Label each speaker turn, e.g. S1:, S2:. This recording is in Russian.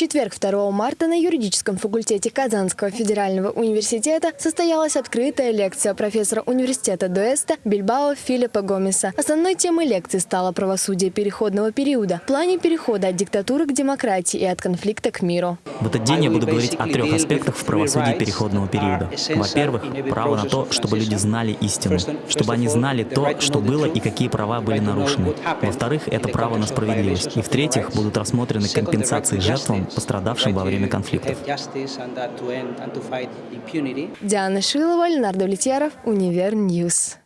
S1: четверг, 2 марта, на юридическом факультете Казанского федерального университета состоялась открытая лекция профессора университета Дуэста Бильбао Филиппа Гомеса. Основной темой лекции стало правосудие переходного периода в плане перехода от диктатуры к демократии и от конфликта к миру.
S2: В этот день я буду говорить о трех аспектах в правосудии переходного периода. Во-первых, право на то, чтобы люди знали истину, чтобы они знали то, что было и какие права были нарушены. Во-вторых, это право на справедливость. И в-третьих, будут рассмотрены компенсации жертвам, пострадавшим во время конфликтов.
S1: Диана Шилова, Леонард Влетьяров, Универ News.